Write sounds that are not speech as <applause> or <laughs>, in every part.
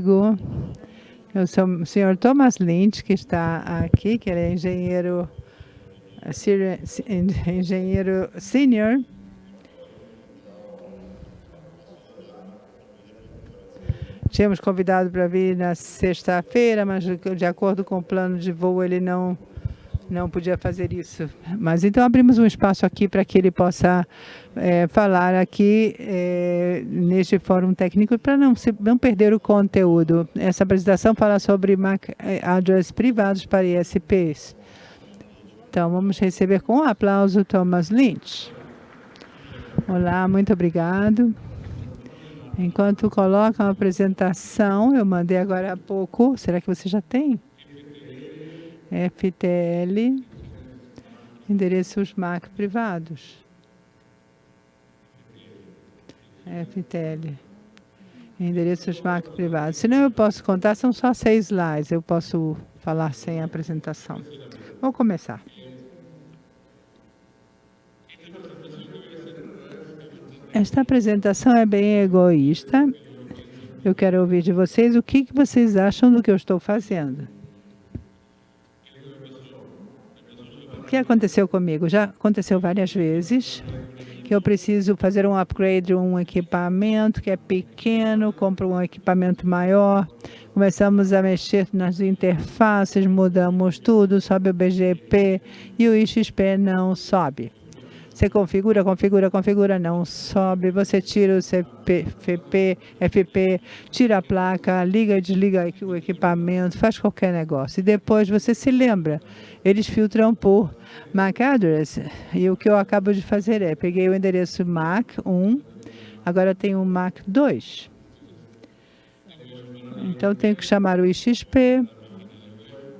comigo eu sou o senhor Thomas Lynch, que está aqui, que ele é engenheiro, engenheiro senior. Tínhamos convidado para vir na sexta-feira, mas de acordo com o plano de voo ele não não podia fazer isso. Mas então abrimos um espaço aqui para que ele possa é, falar aqui é, neste fórum técnico para não, não perder o conteúdo. Essa apresentação fala sobre MAC é, address privados para ISPs. Então vamos receber com um aplauso Thomas Lynch. Olá, muito obrigado. Enquanto colocam a apresentação, eu mandei agora há pouco, será que você já tem? FTL, endereços MAC privados. FTL, endereços MAC privados. Se não, eu posso contar, são só seis slides, eu posso falar sem apresentação. Vamos começar. Esta apresentação é bem egoísta. Eu quero ouvir de vocês o que vocês acham do que eu estou fazendo. Que aconteceu comigo? Já aconteceu várias vezes que eu preciso fazer um upgrade de um equipamento que é pequeno, compro um equipamento maior, começamos a mexer nas interfaces, mudamos tudo, sobe o BGP e o IXP não sobe. Você configura, configura, configura, não sobe. Você tira o CP, FP, FP, tira a placa, liga e desliga o equipamento, faz qualquer negócio. E depois você se lembra. Eles filtram por MAC address. E o que eu acabo de fazer é, peguei o endereço MAC 1, agora tenho o MAC 2. Então, tenho que chamar o IXP,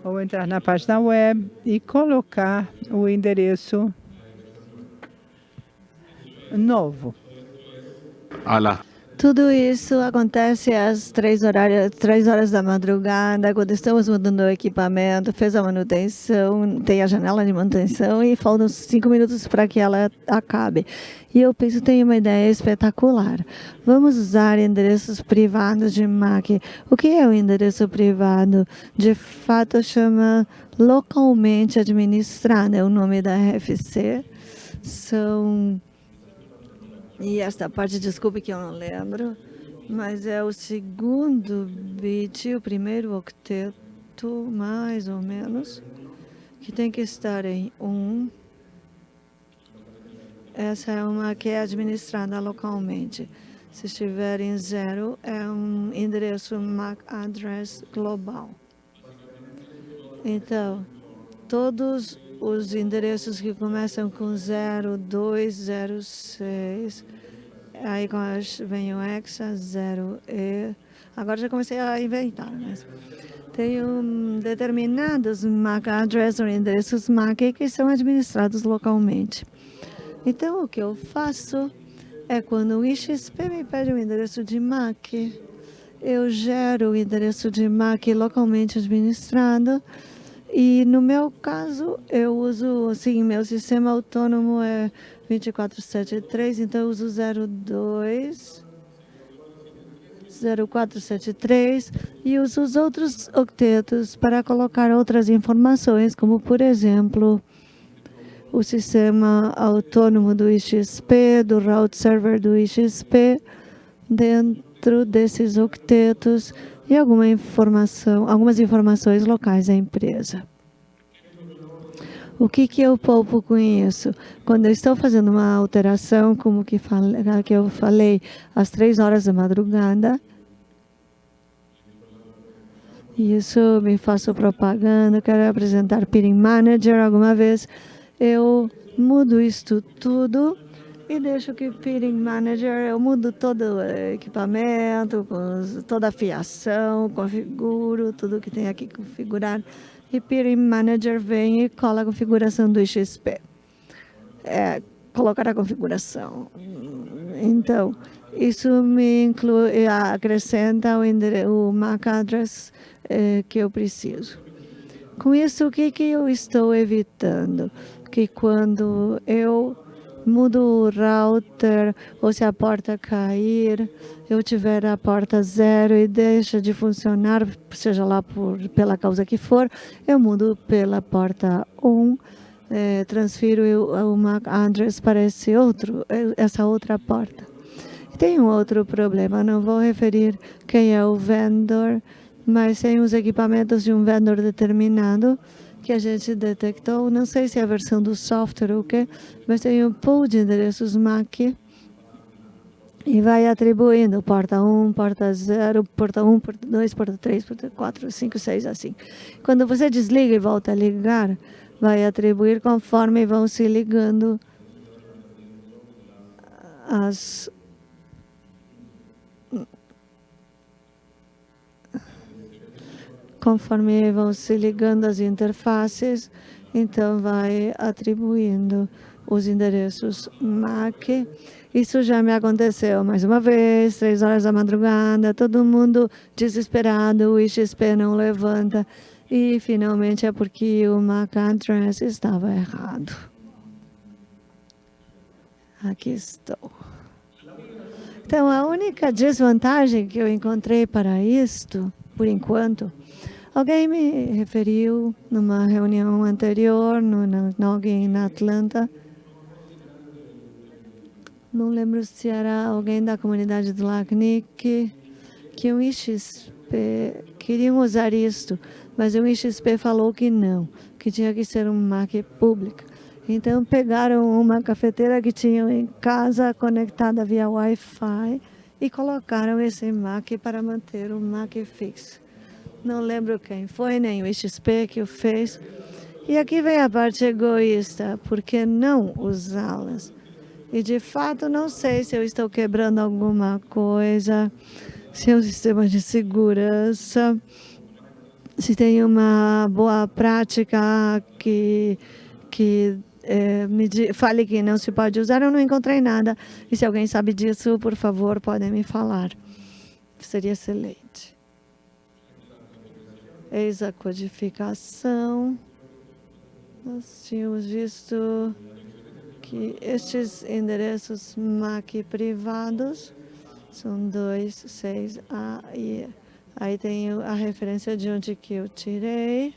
ou entrar na página web e colocar o endereço novo. Olá. Tudo isso acontece às três, horárias, três horas da madrugada, quando estamos mudando o equipamento, fez a manutenção, tem a janela de manutenção e faltam cinco minutos para que ela acabe. E eu penso, tenho uma ideia espetacular. Vamos usar endereços privados de MAC. O que é o endereço privado? De fato, chama localmente administrado, é o nome da RFC. São e esta parte, desculpe que eu não lembro, mas é o segundo bit, o primeiro octeto, mais ou menos, que tem que estar em 1. Um. Essa é uma que é administrada localmente. Se estiver em zero, é um endereço MAC address global. Então, todos os endereços que começam com 0206, aí vem o hexa 0E, agora já comecei a inventar, mas tem um, determinados MAC address ou endereços MAC que são administrados localmente. Então, o que eu faço é quando o IXP me pede um endereço de MAC, eu gero o endereço de MAC localmente administrado, e no meu caso, eu uso, assim, meu sistema autônomo é 2473, então eu uso 02 0473 e uso os outros octetos para colocar outras informações, como por exemplo, o sistema autônomo do IXP, do route server do IXP, dentro desses octetos e alguma informação, algumas informações locais da empresa. O que, que eu poupo com isso? Quando eu estou fazendo uma alteração, como que, que eu falei, às três horas da madrugada, isso me faço propaganda, quero apresentar Peering Manager alguma vez, eu mudo isto tudo e deixo que Peering Manager, eu mudo todo o equipamento, toda a fiação, configuro tudo que tem aqui configurado. E Peering Manager vem e cola a configuração do XP. É, colocar a configuração. Então, isso me inclui, acrescenta o, o MAC address é, que eu preciso. Com isso, o que, que eu estou evitando? Que quando eu mudo o router ou se a porta cair, eu tiver a porta zero e deixa de funcionar, seja lá por, pela causa que for, eu mudo pela porta 1, um, é, transfiro o MAC address para esse outro, essa outra porta. Tem um outro problema, não vou referir quem é o vendor, mas tem os equipamentos de um vendor determinado que a gente detectou, não sei se é a versão do software ou o quê, mas tem um pool de endereços MAC e vai atribuindo porta 1, porta 0, porta 1, porta 2, porta 3, porta 4, 5, 6, assim. Quando você desliga e volta a ligar, vai atribuir conforme vão se ligando as conforme vão se ligando as interfaces, então vai atribuindo os endereços MAC. Isso já me aconteceu mais uma vez, três horas da madrugada, todo mundo desesperado, o IXP não levanta. E finalmente é porque o MAC address estava errado. Aqui estou. Então, a única desvantagem que eu encontrei para isto, por enquanto, Alguém me referiu numa reunião anterior, no, alguém na Atlanta. Não lembro se era alguém da comunidade do LACNIC, que o IXP queriam usar isto, mas o IXP falou que não, que tinha que ser uma marca pública. Então pegaram uma cafeteira que tinham em casa conectada via Wi-Fi e colocaram esse MAC para manter o MAC fixo. Não lembro quem foi, nem o XP que o fez. E aqui vem a parte egoísta, por que não usá-las? E de fato não sei se eu estou quebrando alguma coisa, se é um sistema de segurança, se tem uma boa prática que, que é, me fale que não se pode usar, eu não encontrei nada. E se alguém sabe disso, por favor, podem me falar. Seria excelente. Eis a codificação. Nós tínhamos visto que estes endereços MAC privados são 2, 6, A e aí tem a referência de onde que eu tirei.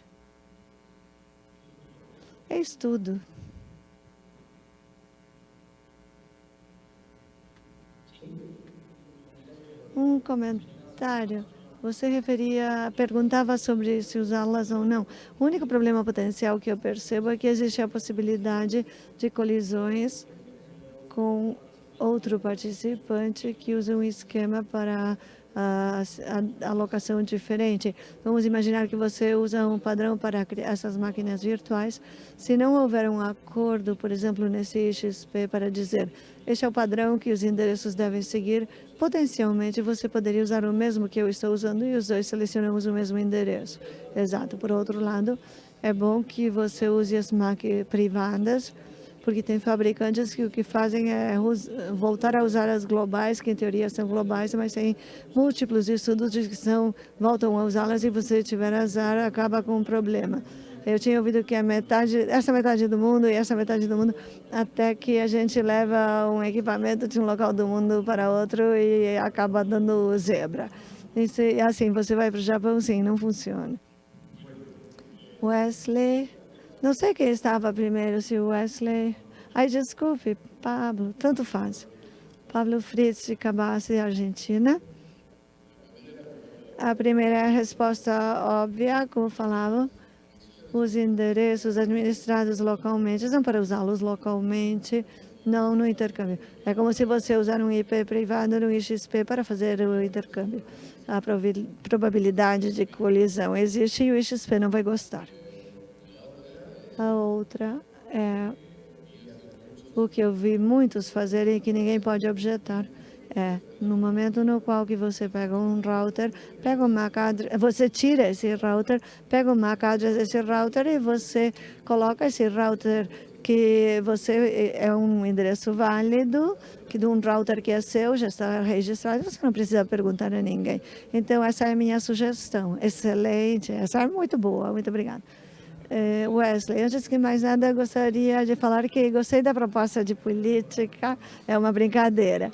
É estudo. Um comentário. Você referia, perguntava sobre se usá-las ou não. O único problema potencial que eu percebo é que existe a possibilidade de colisões com outro participante que usa um esquema para a, alocação diferente. Vamos imaginar que você usa um padrão para essas máquinas virtuais. Se não houver um acordo, por exemplo, nesse XP para dizer este é o padrão que os endereços devem seguir, potencialmente você poderia usar o mesmo que eu estou usando e os dois selecionamos o mesmo endereço. Exato. Por outro lado, é bom que você use as máquinas privadas porque tem fabricantes que o que fazem é voltar a usar as globais, que em teoria são globais, mas tem múltiplos estudos que são, voltam a usá-las e você tiver azar, acaba com um problema. Eu tinha ouvido que a metade, essa metade do mundo e essa metade do mundo, até que a gente leva um equipamento de um local do mundo para outro e acaba dando zebra. E assim, você vai para o Japão, sim, não funciona. Wesley... Não sei quem estava primeiro, se o Wesley... Ai, desculpe, Pablo, tanto faz. Pablo Fritz de Cabassi, Argentina. A primeira resposta óbvia, como falava, os endereços administrados localmente são para usá-los localmente, não no intercâmbio. É como se você usar um IP privado no IXP para fazer o intercâmbio. A probabilidade de colisão existe e o IXP não vai gostar. A outra é o que eu vi muitos fazerem que ninguém pode objetar. É, no momento no qual que você pega um router, pega o MAC address, você tira esse router, pega o MAC address desse router e você coloca esse router que você é um endereço válido, que de um router que é seu, já está registrado, você não precisa perguntar a ninguém. Então, essa é a minha sugestão. Excelente, essa é muito boa, muito obrigada. É, Wesley, antes que mais nada, gostaria de falar que gostei da proposta de política, é uma brincadeira.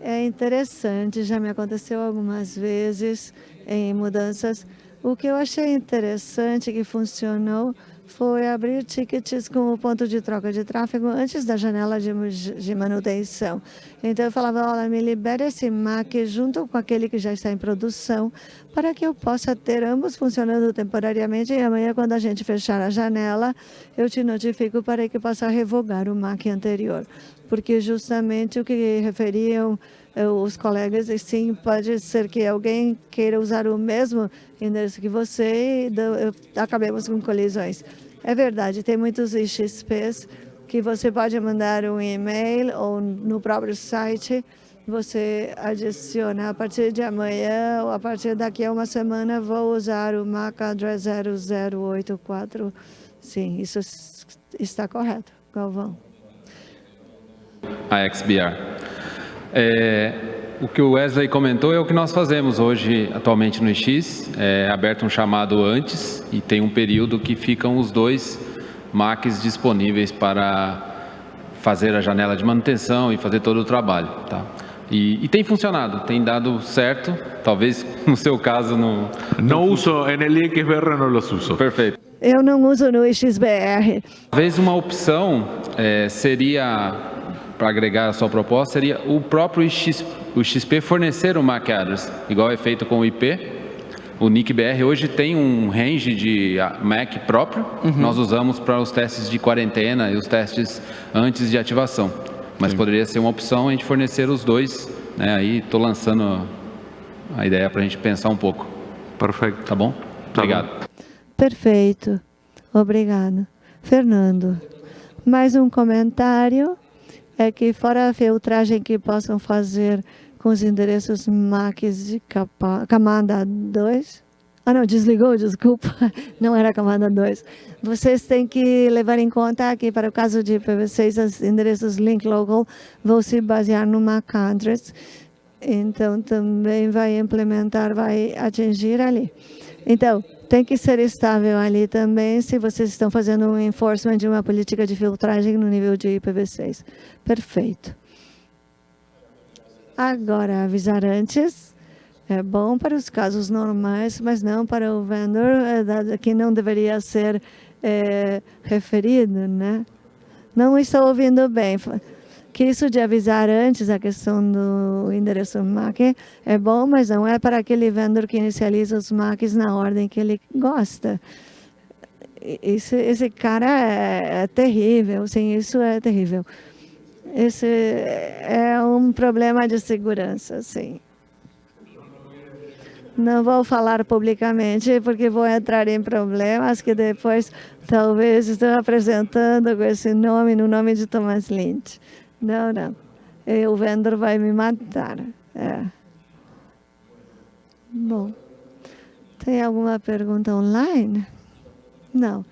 É interessante, já me aconteceu algumas vezes em mudanças. O que eu achei interessante que funcionou foi abrir tickets com o ponto de troca de tráfego antes da janela de, de manutenção. Então, eu falava, olha, me libere esse MAC junto com aquele que já está em produção, para que eu possa ter ambos funcionando temporariamente, e amanhã, quando a gente fechar a janela, eu te notifico para que possa revogar o MAC anterior. Porque justamente o que referiam eh, os colegas, e sim, pode ser que alguém queira usar o mesmo endereço que você e acabemos com colisões. É verdade, tem muitos IXPs que você pode mandar um e-mail ou no próprio site, você adiciona a partir de amanhã ou a partir daqui a uma semana vou usar o MAC address 0084. Sim, isso está correto, Galvão. A XBR. É, o que o Wesley comentou é o que nós fazemos hoje, atualmente no X. É aberto um chamado antes e tem um período que ficam os dois Macs disponíveis para fazer a janela de manutenção e fazer todo o trabalho. Tá? E, e, tem funcionado, tem dado certo, talvez <laughs> no seu caso no... Não uso, no XBR não los uso. Perfeito. Eu não uso no XBR. Talvez uma opção é, seria para agregar a sua proposta seria o próprio XP, o XP fornecer o MAC address, igual é feito com o IP. O NICBR hoje tem um range de ah, MAC próprio, uhum. nós usamos para os testes de quarentena e os testes antes de ativação. Mas Sim. poderia ser uma opção a gente fornecer os dois. Né? Aí estou lançando a ideia para a gente pensar um pouco. Perfeito. Tá bom? Tá Obrigado. Bom. Perfeito. Obrigado. Fernando, mais um comentário? É que fora a filtragem que possam fazer com os endereços MACs de capa, camada 2, ah não, desligou, desculpa, <laughs> não era camada 2. Vocês têm que levar em conta que para o caso de IPv6, os endereços link local vão se basear no MAC address, então também vai implementar, vai atingir ali. Então, tem que ser estável ali também se vocês estão fazendo um enforcement de uma política de filtragem no nível de IPv6. Perfeito. Agora, avisar antes é bom para os casos normais, mas não para o vendor, é, que não deveria ser é, referido, né? Não estou ouvindo bem que isso de avisar antes a questão do endereço MAC é bom, mas não é para aquele vendedor que inicializa os MACs na ordem que ele gosta. Esse, esse cara é, é terrível, sim, isso é terrível. Esse é um problema de segurança, sim. Não vou falar publicamente, porque vou entrar em problemas que depois talvez estou apresentando com esse nome, no nome de Thomas Lynch. Não, não. E o vendedor vai me matar. É. Bom, tem alguma pergunta online? Não,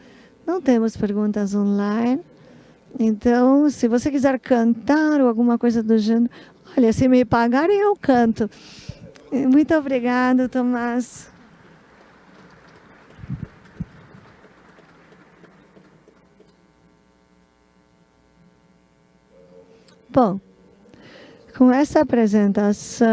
não temos perguntas online. Então, se você quiser cantar ou alguma coisa do gênero, olha, se me pagarem, eu canto. Muito obrigado, Tomás. Bom, com essa apresentação,